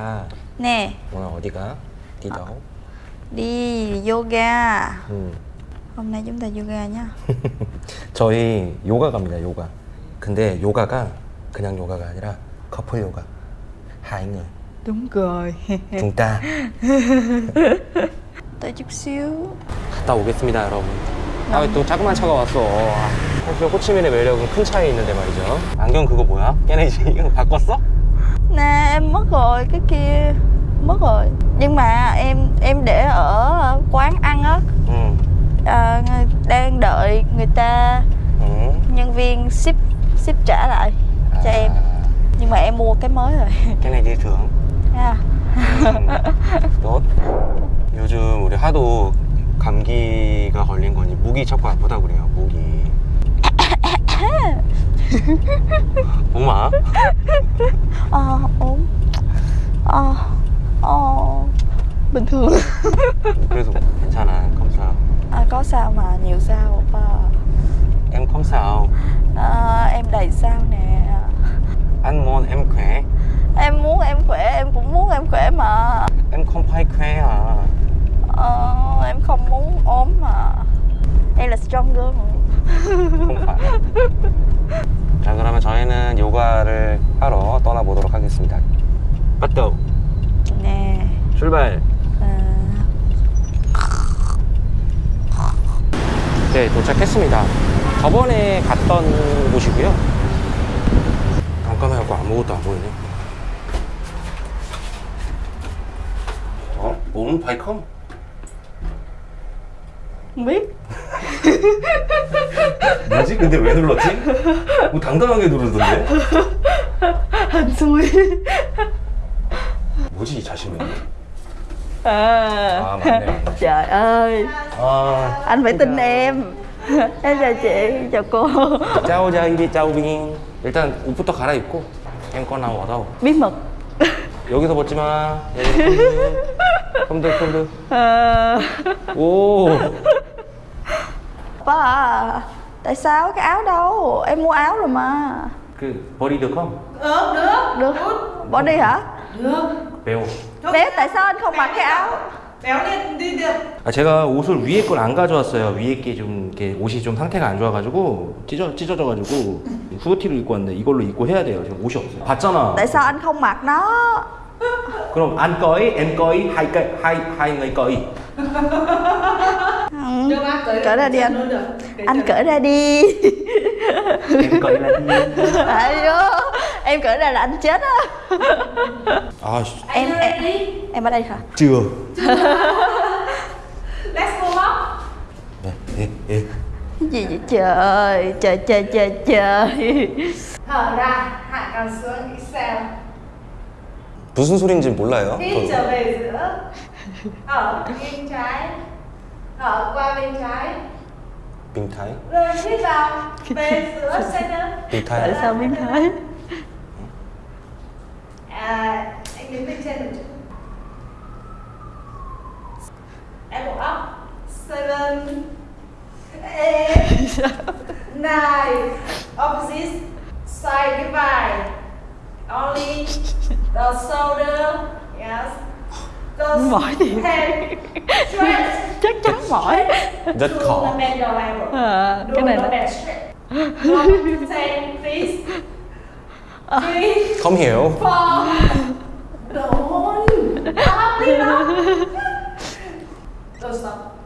Ha, Nè, 오늘 어디가? Đi đâu? đi yoga 음. Hôm nay chúng ta yoga nhá 저희 요가 갑니다, 요가. 근데 요가가 그냥 요가가 아니라 커플 요가. người. Đúng rồi Chúng ta Tới chút xíu 갔다 오겠습니다, 여러분. 아, 왜또 자그만 차가 왔어. 아, 사실 호치민의 매력은 큰 차에 있는데 말이죠. 안경 그거 뭐야? 걔네 이제 이거 바꿨어? Nè, em mất rồi, cái kia Mất rồi Nhưng mà em em để ở quán ăn á 응. à, Đang đợi người ta 응. Nhân viên ship ship trả lại cho em Nhưng mà em mua cái mới rồi 걔네 일 thưởng. ha. 음, 너 요즘 우리 하도 감기가 걸린 거니 목이 자꾸 아프다 그래요 목이 엄마 Ờ, ốm Ờ, ờ Bình thường 그래서 괜찮아 컴사우 à, Có sao mà nhiều sao oppa em 컴사우 à, Em đầy sao nè anh muốn em khỏe Em muốn em khỏe, em cũng muốn em khỏe mà em không phải khỏe à ờ, Em không muốn ốm mà Đây là stronger mà 하겠습니다 đầu Nè 출발 à, 네 도착했습니다 저번에 갔던 곳이고요 깜깜해갖고 아무것도 안 보이네 어? 온 발컴? Không biết 뭐지? 근데 왜 눌렀지? 뭐 당당하게 누르던데? Xui 뭐지 이 자신은? à, 아 맞네 Trời ơi 아 Anh phải tin em Em chào chị, chào cô 짜오자 이리 짜오빙 일단 옷부터 갈아입고 앵커 나와서 Bí mật 여기서 벗지 마 컴드 컴드 à, 오 Ba à Tại sao cái áo đâu Em mua áo rồi mà 그 버리 được không? Được, được Được Bỏ đi hả Được 배워 Bé tại sao anh không mặc cái áo Béo lên đi được 아, 제가 옷을 위에 걸 안 가져왔어요. 위에 게 좀 이렇게 옷이 좀 상태가 안 좋아가지고 찢어 찢어져가지고 후드티를 입고 왔는데 이걸로 입고 해야 돼요. 지금 옷이 없어요. 봤잖아. Tại sao anh không mặc nó 그럼 anh coi, em coi, hai cái hai hai người coi. Được á, cởi Cởi ra đi anh. luôn được Cởi Anh cho- cởi ra đi em coi là gì? Ai vô Em cởi ra là anh chết á 아, Em Anh em, đi em ở đây hả chưa. Let's go up 네, 예, 예. Cái gì vậy trời Trời trời trời trời Thở ra, hạ cằm xuống Exhale 무슨 소리인지 몰라요. Hít trở về giữa Thở bên trái Thở qua bên trái 빙타이, Rồi hít vào Về giữa center Tại 빙타이. sao biến thái À, anh đứng bên trên một chút. Em bộ up Seven. Eight. Nine. Opposite. Side vai Only The shoulder. Yes. The Mỏi Stretch Chắc chắn mỏi. Rất khó. à, Cái này One, ten, please Come here. From the one. Africa. Don't stop.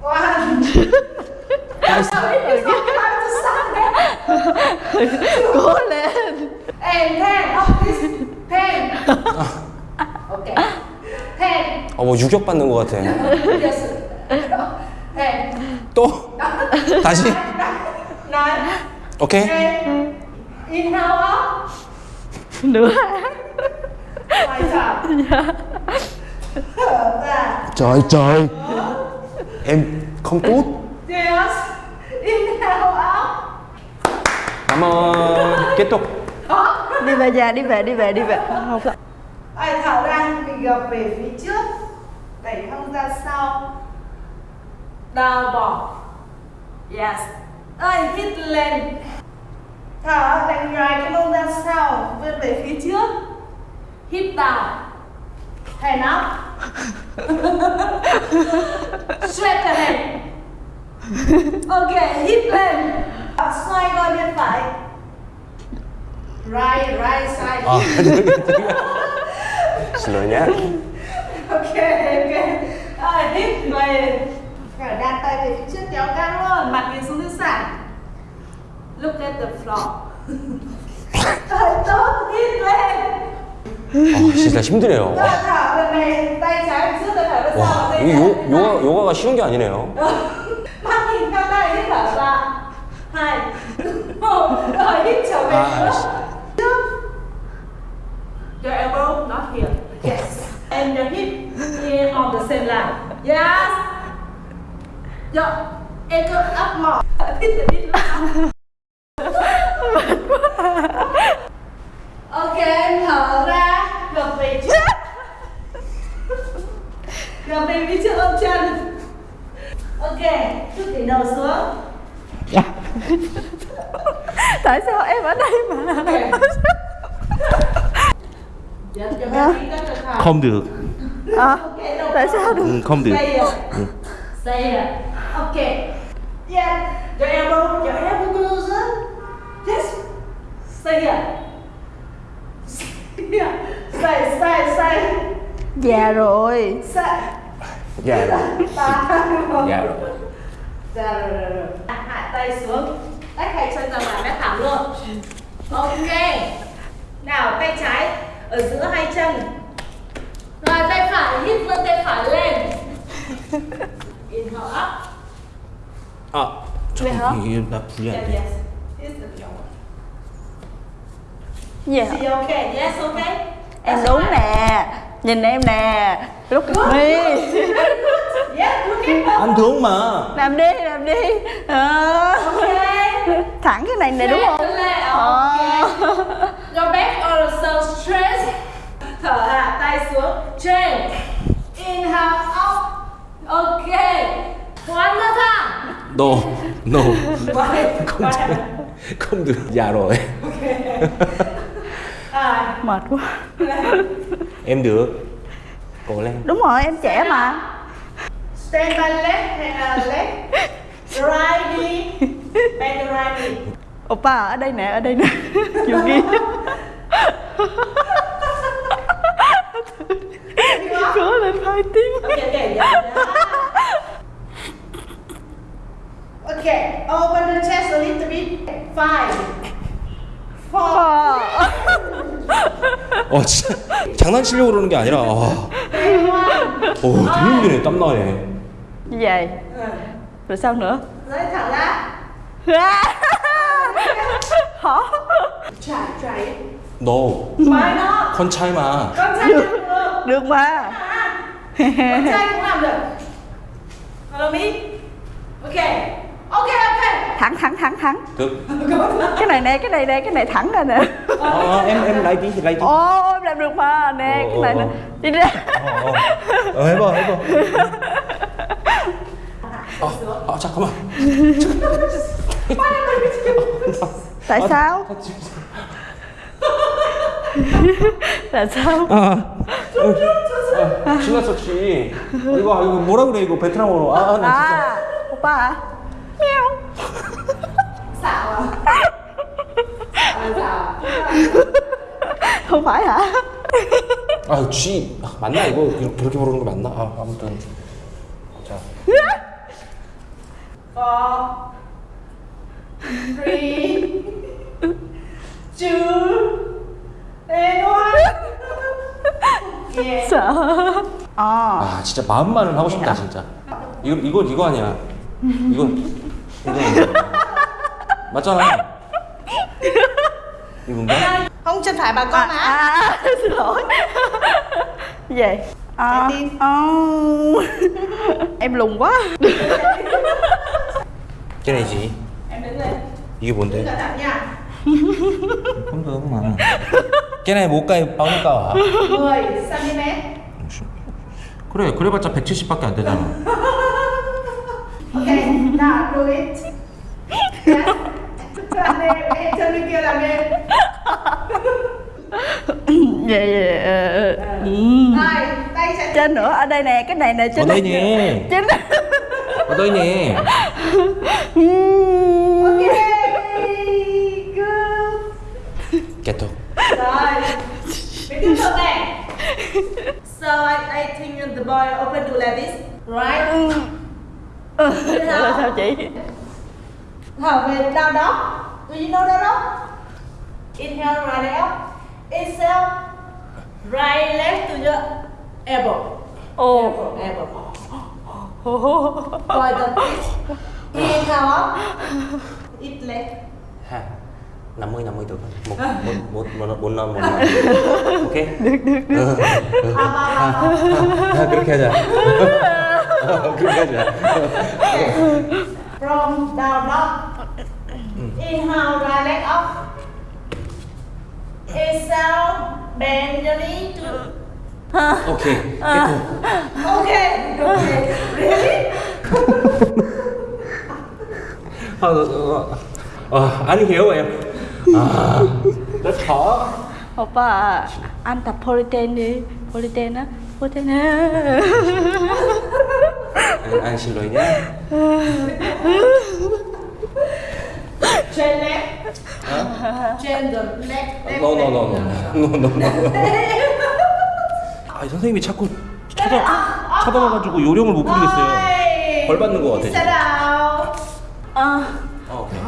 One. Guys. It's not time to stop. Go left. And then of this pen. Okay. Pen. 어뭐 유격 받는 것 같아. yes. pen. 또 다시. 난. 오케이. Okay. 인하와. Nữa ra. Trời trời. Em không tốt. Yes. Cảm ơn. Kết thúc. Đi về nhà đi về đi về đi về Không Ai thở ra mình gập về phía trước Đẩy hông ra sau Đào bỏ Yes Rồi hít lên Thở đánh ngoài cái mông ra sau Vươn về phía trước. Hip down hand up straight ahead ok hip lên. Xoay qua bên phải. Right right side. 아 xin lỗi nhé. Ok ok. À, về rồi đặt tay về phía trước kéo căng luôn. Mặt nhìn xuống dưới sàn look at the floor. I don't need leg. 아, 진짜 힘드네요. 와, 이게 요, 요가, 요가가 쉬운 게 아니네요. 아, Your elbow not here. Yes. And your hip here on the same line. Yes. Your ankle up more. ok thở ra gập về trước gập về phía trước ôm chân ok chút đỉnh đầu xuống tại sao em ở đây mà Dạ, hành. không được à, Ok, đâu tại sao được 응, không được Stay here. Stay here. Ok. Yeah. Your elbow, your elbow closer. Yes say à say say say già rồi. Say. Già rồi. Già rồi. Già rồi rồi rồi. À, hạ tay xuống. Tách hai chân ra ngoài mép thẳng luôn. Ok. Nào tay trái ở giữa hai chân. Rồi tay phải hít vươn tay phải lên. Inhale up up Inhale up. Yeah, yes. Here's the hả? See, okay. Yes, okay. em That's đúng nè nhìn em nè lúc mi Yes, look at. 안 thương mà làm đi làm đi Ờ. Okay. thẳng cái này này đúng không leg, Ờ. okay. Your back also straight. Thở hạ tay xuống. Straight. Inhale up. Okay. One more time. no no Why? không Why? được không được dạ rồi À, mệt quá em được cố lên đúng rồi em trẻ mà stand by left and uh, left. Right knee. Bend the right knee. oppa ở đây nè ở đây nè vô ghi cố lên hai tiếng Okay, okay, yeah. Okay, open the chest a little bit. Five, four, Ờ. 어 진짜 장난치려고 그러는 게 아니라 one. 오 되게 힘드네 땀 나네 như vậy rồi sao nữa Lấy thẳng ra. hả try it. 너 Why not? con trai mà Con trai được được. mà Con trai cũng làm được. Follow me. Okay. Okay, okay. thẳng thẳng thẳng thẳng được cái này nè cái này nè cái này thẳng ra nè 어, em em lấy tí thì lấy tí ô em làm được mà nè cái này nè đi ra 어, 어. 어, 해봐 해봐 아, 아 잠깐만 tại sao tại sao 아, 아 신났었지 이거 이거 뭐라 그래 이거 베트남어로 아나 à oppa hả mèo không phải hả 아, 쥐 아, 맞나? 이거 이렇게 그렇게 부르는 거 맞나? 아, 아무튼. 자. Four, three, two, and one. Sợ ờ 아 진짜 마음만은 하고 싶다 진짜. 이거 이거 이거 아니야. 이거 이거. 맞잖아 이건가? Không chân phải bà con à, má. à xin lỗi gì vậy à, Trái tim. ờ. em lùn quá cái này gì? Em đứng lên. 이게 Đứng 뭔데? cẩn thận nha. không được mà cái này 못 가요 bao nhiêu 10 cm. 그래 그래봤자 170밖에 안 되잖아 Okay, now do it. Yes. Làm đi, em chân bên kia làm dạ dạ ừ. Rồi, tay sẽ trên nữa ở đây nè cái này nè trên Ở đây nè. trên Ở đây nè. Ok, good. Kết thúc. Rồi, mình tiếp tục này. So I, I think the boy open to like this, right? ừ. là sao chị Thở về down dog. Do you know down dog? Inhale, right leg up. Exhale, right leg to your elbow. ồ Elbow, elbow. Rồi the twist. Inhale up. It leg. Ha. 50 50 được không? Một một một một bốn năm một năm. Ok. À, à, à, à. 아, 그렇게 하자. 그렇게 하자. From down dog. inhale right leg up. Exhale bend your knee to ok kết thúc ok ok really? Ờ, ờ, ờ. ờ, anh hiểu em. À, rất khó. 오빠 anh tập politen đi. Politen á politen á anh, anh xin lỗi nhé. Train leg. Train the leg. leg, No, no, leg. no, no, no, no, no. 아, 선생님이 자꾸 쳐다 쳐다봐가지고 요령을 못 부리겠어요. 벌 받는 거 같아, Sit down. ờ 어, 오케이.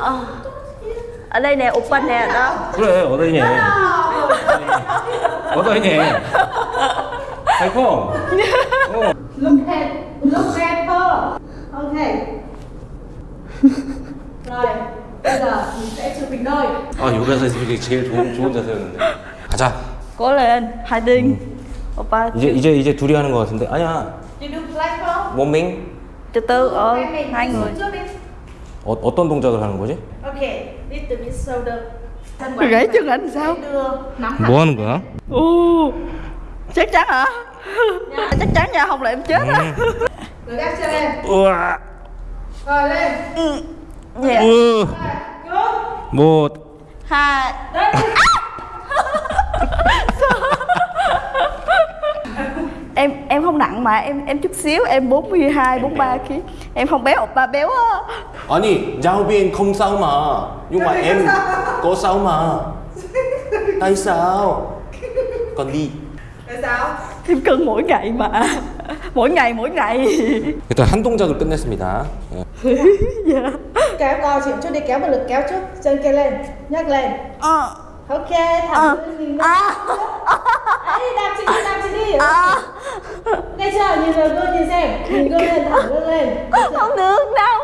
ờ ở đây nè 오빠 nè đó 그래, 어다이네. 어다이네. 아이고. 어. Look at, look at her. Okay. Rồi. Mình sẽ. 아, 요가 자세 제일 좋은 좋은 자세였는데. 가자. cố lên hai tiên 오빠 이제 이제 이제 둘이 하는 거 같은데. 아니야. You do flash không? 원밍. từ từ ờ Hai mình hai đi người xuống trước đi. 어, 어떤 동작을 하는 거지? Okay. Little bit shoulder. Thân gãy chân anh sao đưa nắm hẳn. 뭐 하는 거야? Ồ, chắc chắn hả chắc chắn nha không là em chết á Rồi gác chân lên. 우와. Rồi lên. dạ 우. Good. 뭐 hai Đấy. em em không nặng mà em em chút xíu em 42 43 kg em không béo ba béo á 아니 giáo viên không sao mà nhưng mà em có sao mà tại sao còn đi Tại sao? em cân mỗi ngày mà mỗi ngày mỗi ngày 일단 한 동작을 끝냈습니다 예. kéo co chịu chút đi kéo một lực kéo chút chân kia lên nhấc lên. Ờ. Ok thẳng uh. mình lên. Ấy đạp chị đi đạp chị đi à. nghe chưa? Nhìn vào gương nhìn xem. Nhìn gương lên thẳng gương lên. Không được đâu?